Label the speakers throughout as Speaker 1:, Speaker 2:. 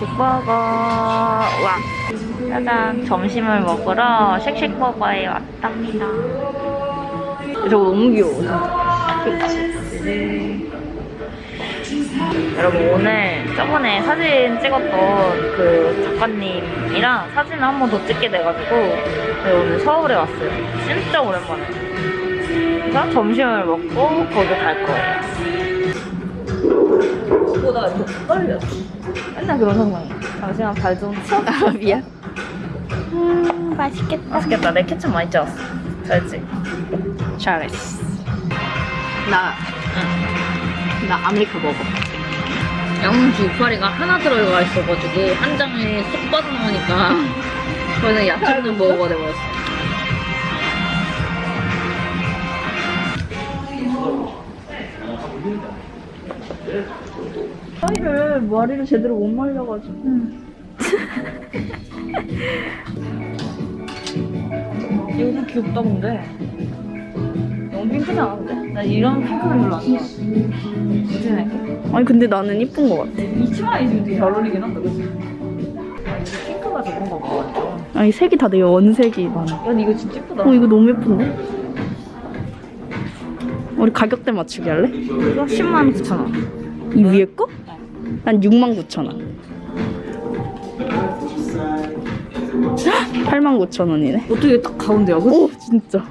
Speaker 1: 쉑쉑버거. 와. 짜잔. 점심을 먹으러 쉑쉑버거에 왔답니다. 저거 너무 귀여워 여러분 오늘 저번에 사진 찍었던 그 작가님이랑 사진을 한 번 더 찍게 돼가지고 네, 오늘 서울에 왔어요. 진짜 오랜만에. 그래서 점심을 먹고 거기 갈 거예요 보다 이렇게 떨려 맨날 그런 상황이야 잠시만 발좀 치워 아 미안. 음 맛있겠다. 맛있겠다. 내 케첩 많이 짜왔어. 잘했지?
Speaker 2: 잘했어. 나, 나 아메리카 먹어.
Speaker 1: 양주 이파리가 하나 들어가 있어가지고 한 장에 쏙 빠져나오니까 저는 야채를 먹어가 돼버렸어
Speaker 2: 머리를, 머리를 제대로 못 말려가지고.
Speaker 1: 이거 귀엽다 근데 너무 핑크지 않은데? 나 이런 핑크는 별로 안 좋아 해?
Speaker 2: 아니, 근데 나는 이쁜 것 같아.
Speaker 1: 이 치마에 지금 되게 잘 어울리긴 한다 그치? 아, 이게 핑크가 좋은 거봐 완전
Speaker 2: 아니, 색이 다 되게 원색이 많아.
Speaker 1: 야 이거 진짜 예쁘다
Speaker 2: 어, 이거 너무 예쁜데? 우리 가격대 맞추기 할래?
Speaker 1: 이거 10만 9천 원
Speaker 2: 이 위에 거? 난 6만 9천 원. 8만 9천 원이네.
Speaker 1: 어떻게 딱 가운데야 그치?
Speaker 2: 오, 진짜.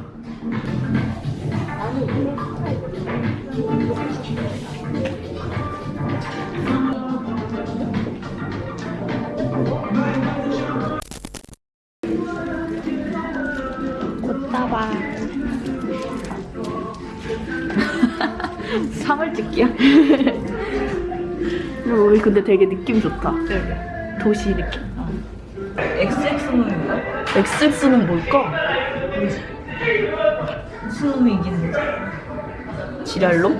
Speaker 1: 꽃다발 3월 찍기야?
Speaker 2: 근데 되게 느낌 좋다. 도시 느낌.
Speaker 1: XX놈인가?
Speaker 2: XX는 뭘까?
Speaker 1: 무슨 놈이 이기는 거지?
Speaker 2: 지랄놈?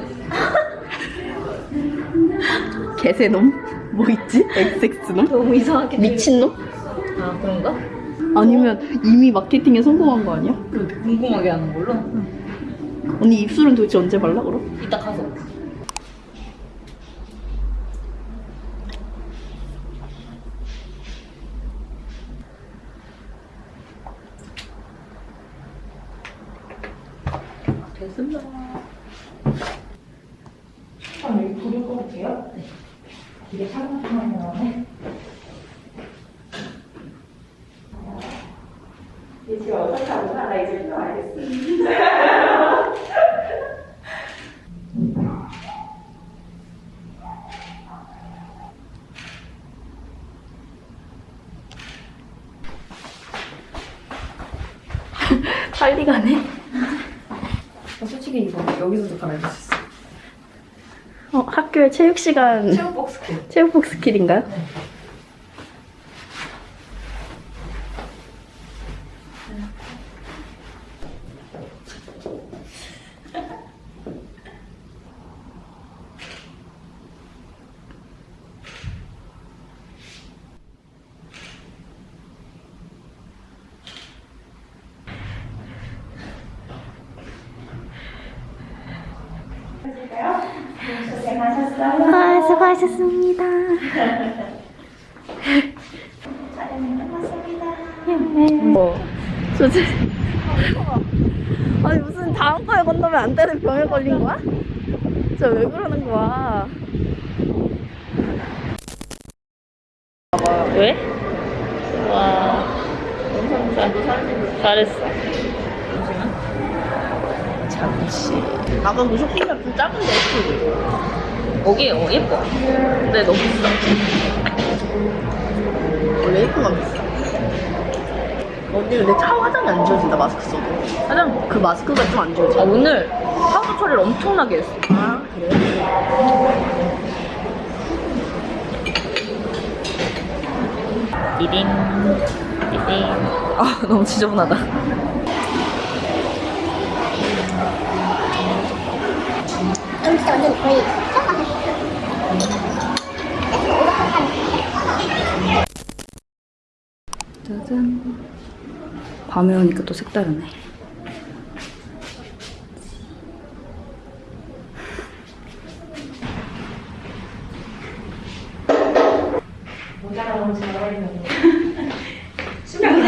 Speaker 2: 개새놈? 뭐 있지? XX놈?
Speaker 1: 너무 이상하게
Speaker 2: 미친놈?
Speaker 1: 아 그런가?
Speaker 2: 아니면 이미 마케팅에 성공한 거 아니야?
Speaker 1: 그 궁금하게 하는 걸로?
Speaker 2: 언니 입술은 도대체 언제 발라 그럼?
Speaker 1: 이따 가서 됐습니다 아, 여기 불을 꺼볼게요. 네. 이게 사각형이 나오네. 이제 어떻게 하고 살아 이제 좀 알겠어.
Speaker 2: 빨리 가네.
Speaker 1: 어, 솔직히 이거 여기서도 갈아입을 수 있어.
Speaker 2: 어, 학교에 체육 시간
Speaker 1: 체육 박스킬.
Speaker 2: 체육복 스킬인가요? 아, 수고하셨습니다. 뭐, 저지. 아니 무슨 다음 거에 건너면 안 되는 병에 걸린 거야? 진짜 왜 그러는 거야?
Speaker 1: 왜? 와. 감사합니다. 잘했어.
Speaker 2: 잠시. 아까 그 쇼핑몰 좀 작은데 예쁘지?
Speaker 1: 거기 어, 예뻐. 근데 너무 비싸.
Speaker 2: 원래 예쁜 건 비싸. 언니 근데 차 화장이 안 지워진다 마스크 써도.
Speaker 1: 화장.
Speaker 2: 그 마스크가 좀안
Speaker 1: 아,
Speaker 2: 지워져.
Speaker 1: 오늘 파우더 처리를 엄청나게 했어.
Speaker 2: 아 그래?
Speaker 1: 디딩. 디딩.
Speaker 2: 아 너무 지저분하다.
Speaker 3: 진짜 완전 거의
Speaker 2: 짜잔. 밤에 오니까 또 색다르네.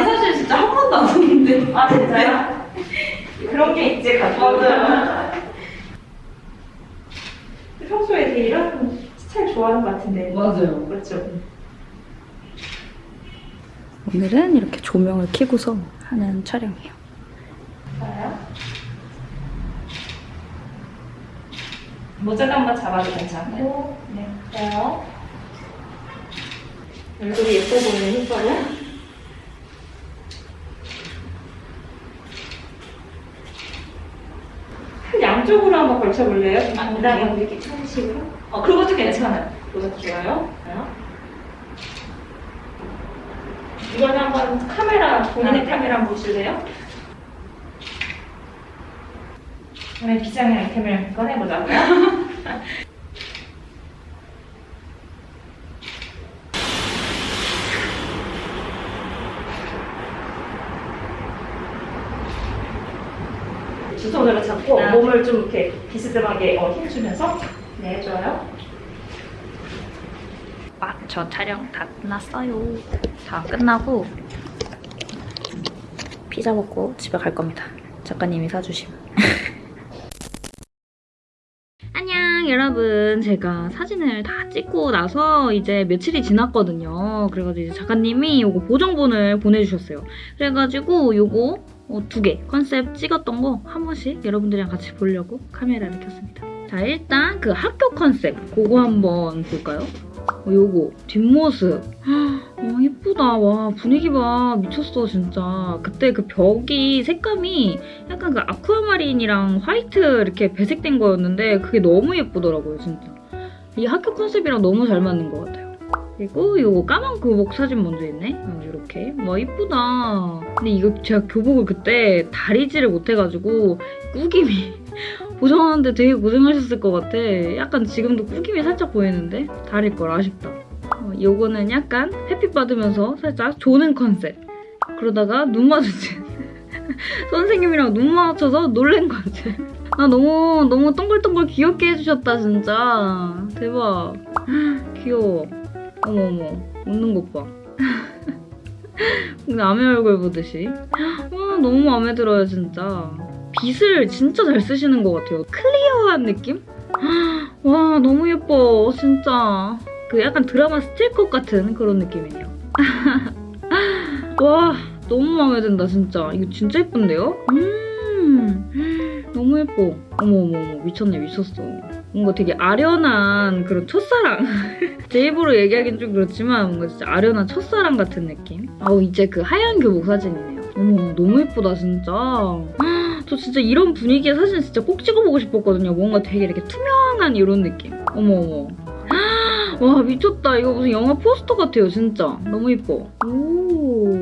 Speaker 2: 사실 진짜 한 번도 안 썼는데. 아 진짜요?
Speaker 4: 그런 게 있지 가끔 평소에 되게 이런 스타일 좋아하는 것 같은데.
Speaker 2: 맞아요.
Speaker 4: 그렇죠.
Speaker 1: 오늘은 이렇게 조명을 켜고서 하는 촬영이에요.
Speaker 4: 한번 잡아도 괜찮고. 네, 좋아요. 얼굴이 예뻐 보이는 흰발은? 양쪽으로 한번 걸쳐볼래요? 당당하고 이렇게 천 식으로? 어, 그것도 괜찮아요. 그것도 좋아요. 이거는 한번 카메라, 본인의 카메라 한번 보실래요? 오늘 비장의 아이템을 꺼내보자고요. 두 손으로 몸을 좀 이렇게 비스듬하게 어, 힘주면서 네 좋아요.
Speaker 1: 아, 저 촬영 다 끝났어요. 다 끝나고 피자 먹고 집에 갈 겁니다. 작가님이 사주심. 안녕 여러분 제가 사진을 다 찍고 나서 이제 며칠이 지났거든요 그래가지고 이제 작가님이 요거 보정본을 보내주셨어요 그래가지고 요거 어, 두개 컨셉 찍었던 거 한 번씩 여러분들이랑 같이 보려고 카메라를 켰습니다. 자 일단 그 학교 컨셉 그거 한번 볼까요? 어, 요거 뒷모습. 어 예쁘다. 와 분위기 봐. 미쳤어 진짜. 그때 그 벽이 색감이 약간 그 아쿠아마린이랑 화이트 이렇게 배색된 거였는데 그게 너무 예쁘더라고요 진짜. 이 학교 컨셉이랑 너무 잘 맞는 것 같아요 그리고 요거 까만 교복 사진 먼저 있네? 어, 이렇게. 와 이쁘다. 근데 이거 제가 교복을 그때 다리지를 못해가지고 꾸김이 보정하는데 되게 고생하셨을 것 같아. 약간 지금도 꾸김이 살짝 보이는데? 다릴 걸 아쉽다. 어, 요거는 약간 햇빛 받으면서 살짝 조는 컨셉. 그러다가 눈 마주친 선생님이랑 눈 마주쳐서 놀란 거지 아 너무 너무 동글동글 귀엽게 해주셨다 진짜. 대박. 귀여워 어머 어머 웃는 것봐. 남의 얼굴 보듯이. 와 너무 마음에 들어요 진짜. 빛을 진짜 잘 쓰시는 것 같아요. 클리어한 느낌? 와 너무 예뻐 진짜. 그 약간 드라마 스틸컷 같은 그런 느낌이에요. 와 너무 마음에 든다 진짜. 이거 진짜 예쁜데요? 음 너무 예뻐 어머 어머 어머 미쳤네 미쳤어. 뭔가 되게 아련한 그런 첫사랑. 제 입으로 얘기하긴 좀 그렇지만 뭔가 진짜 아련한 첫사랑 같은 느낌? 아우 이제 그 하얀 교복 사진이네요. 어머 너무 예쁘다 진짜. 저 진짜 이런 분위기의 사진 진짜 꼭 찍어보고 싶었거든요. 뭔가 되게 이렇게 투명한 이런 느낌. 어머 어머. 와 미쳤다. 이거 무슨 영화 포스터 같아요 진짜. 너무 예뻐. 오.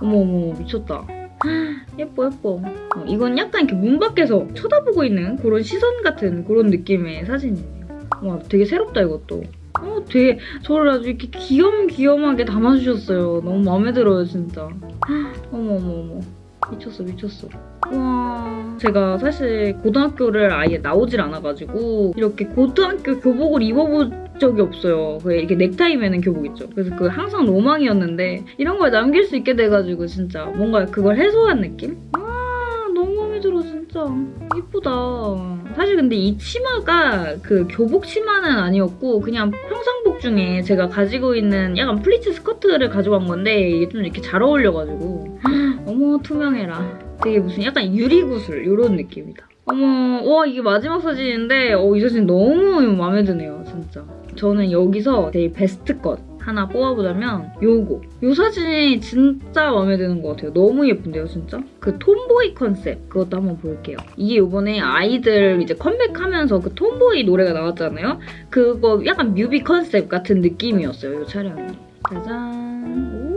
Speaker 1: 어머 어머 미쳤다 예뻐 예뻐. 어, 이건 약간 이렇게 문 밖에서 쳐다보고 있는 그런 시선 같은 그런 느낌의 사진이에요. 와 되게 새롭다 이것도. 어 되게 저를 아주 이렇게 귀염귀염하게 담아주셨어요. 너무 마음에 들어요 진짜. 어머 어머 어머. 미쳤어 미쳤어 와. 제가 사실 고등학교를 아예 나오질 않아가지고 이렇게 고등학교 교복을 입어본 적이 없어요. 그 이렇게 넥타이 매는 교복 있죠. 그래서 그 항상 로망이었는데 이런 걸 남길 수 있게 돼가지고 진짜 뭔가 그걸 해소한 느낌? 와 너무 마음에 들어 진짜. 이쁘다. 사실 근데 이 치마가 그 교복 치마는 아니었고 그냥 평상복 중에 제가 가지고 있는 약간 플리츠 스커트를 가져간 건데 이게 좀 이렇게 잘 어울려가지고. 어머 투명해라 되게 무슨 약간 유리구슬 이런 느낌이다. 어머 와 이게 마지막 사진인데 어, 이 사진 너무 마음에 드네요 진짜. 저는 여기서 제일 베스트 것 하나 뽑아보자면 요거. 요 사진이 진짜 마음에 드는 것 같아요. 너무 예쁜데요 진짜? 그 tomboy concept 그것도 한번 볼게요. 이게 요번에 아이들 이제 컴백하면서 그 tomboy 노래가 나왔잖아요? 그거 약간 뮤비 컨셉 같은 느낌이었어요 요 촬영이. 짜잔. 오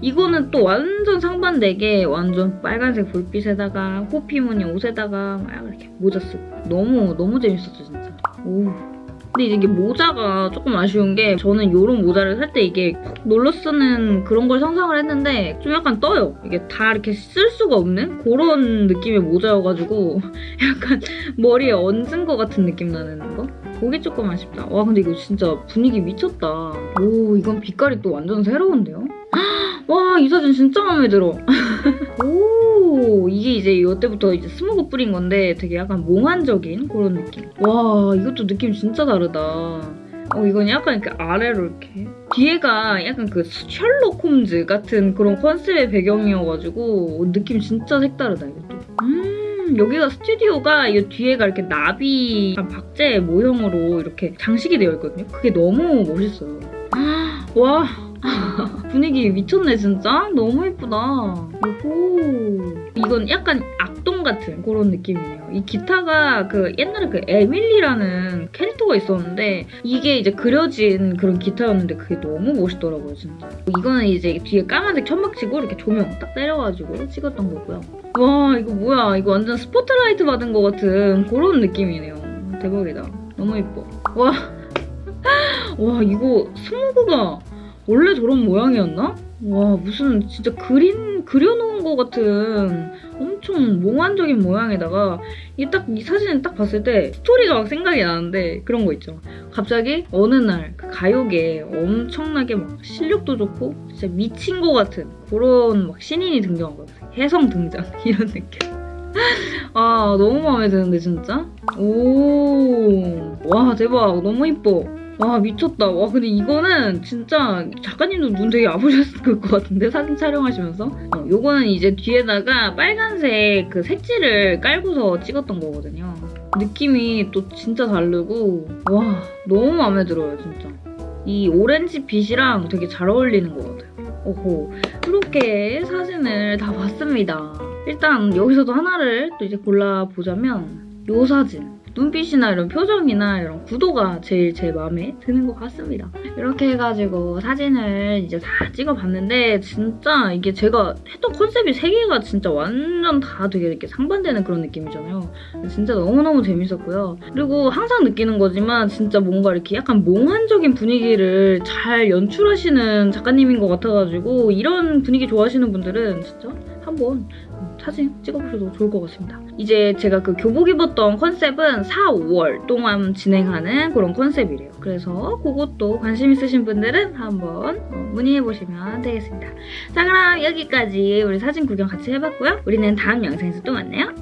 Speaker 1: 이거는 또 완전 상반되게 완전 빨간색 불빛에다가 호피 무늬 옷에다가 막 이렇게 모자 쓰고 너무 너무 재밌었죠 진짜 오 근데 이게 모자가 조금 아쉬운 게 저는 이런 모자를 살 때 이게 콕 눌러 쓰는 그런 걸 상상을 했는데 좀 약간 떠요. 이게 다 이렇게 쓸 수가 없는 그런 느낌의 모자여가지고 약간 머리에 얹은 것 같은 느낌 나는 거? 그게 조금 아쉽다. 와 근데 이거 진짜 분위기 미쳤다. 오 이건 빛깔이 또 완전 새로운데요? 와 이 사진 진짜 마음에 들어. 오 이게 이제 이때부터 이제 스모그 뿌린 건데 되게 약간 몽환적인 그런 느낌. 와 이것도 느낌 진짜 다르다. 어 이건 약간 이렇게 아래로 이렇게 뒤에가 약간 그 셜록 홈즈 같은 그런 컨셉의 배경이어가지고 느낌 진짜 색다르다 이것도. 음 여기가 스튜디오가 이 뒤에가 이렇게 나비 박제 모형으로 이렇게 장식이 되어 있거든요. 그게 너무 멋있어요. 와 분위기 미쳤네 진짜? 너무 예쁘다. 오호 이건 약간 악동 같은 그런 느낌이에요. 이 기타가 그 옛날에 그 에밀리라는 캐릭터가 있었는데 이게 이제 그려진 그런 기타였는데 그게 너무 멋있더라고요 진짜. 이거는 이제 뒤에 까만색 천막 치고 이렇게 조명 딱 때려가지고 찍었던 거고요. 와 이거 뭐야? 이거 완전 스포트라이트 받은 것 같은 그런 느낌이네요. 대박이다. 너무 예뻐. 와. 와 이거 스모그가 원래 저런 모양이었나? 와 무슨 진짜 그림 그려놓은 것 같은 엄청 몽환적인 모양에다가 이 딱 이 사진을 딱 봤을 때 스토리가 막 생각이 나는데 그런 거 있죠. 갑자기 어느 날 그 가요계에 엄청나게 막 실력도 좋고 진짜 미친 것 같은 그런 막 신인이 등장한 거예요. 혜성 등장 이런 느낌. 아 너무 마음에 드는데 진짜. 오 와 대박 너무 이뻐. 와 미쳤다. 와 근데 이거는 진짜 작가님도 눈 되게 아프셨을 것 같은데 사진 촬영하시면서. 어, 요거는 이제 뒤에다가 빨간색 그 색지를 깔고서 찍었던 거거든요. 느낌이 또 진짜 다르고 와 너무 마음에 들어요 진짜. 이 오렌지 빛이랑 되게 잘 어울리는 것 같아요. 오호 이렇게 사진을 다 봤습니다. 일단 여기서도 하나를 또 이제 골라보자면 요 사진 눈빛이나 이런 표정이나 이런 구도가 제일 제 마음에 드는 것 같습니다. 이렇게 해가지고 사진을 이제 다 찍어봤는데 진짜 이게 제가 했던 컨셉이 세 개가 진짜 완전 다 되게 이렇게 상반되는 그런 느낌이잖아요. 진짜 너무너무 재밌었고요. 그리고 항상 느끼는 거지만 진짜 뭔가 이렇게 약간 몽환적인 분위기를 잘 연출하시는 작가님인 것 같아가지고 이런 분위기 좋아하시는 분들은 진짜 한번 사진 찍어보셔도 좋을 것 같습니다. 이제 제가 그 교복 입었던 컨셉은 4, 5월 동안 진행하는 그런 컨셉이래요. 그래서 그것도 관심 있으신 분들은 한번 어, 문의해보시면 되겠습니다. 자 그럼 여기까지 우리 사진 구경 같이 해봤고요. 우리는 다음 영상에서 또 만나요.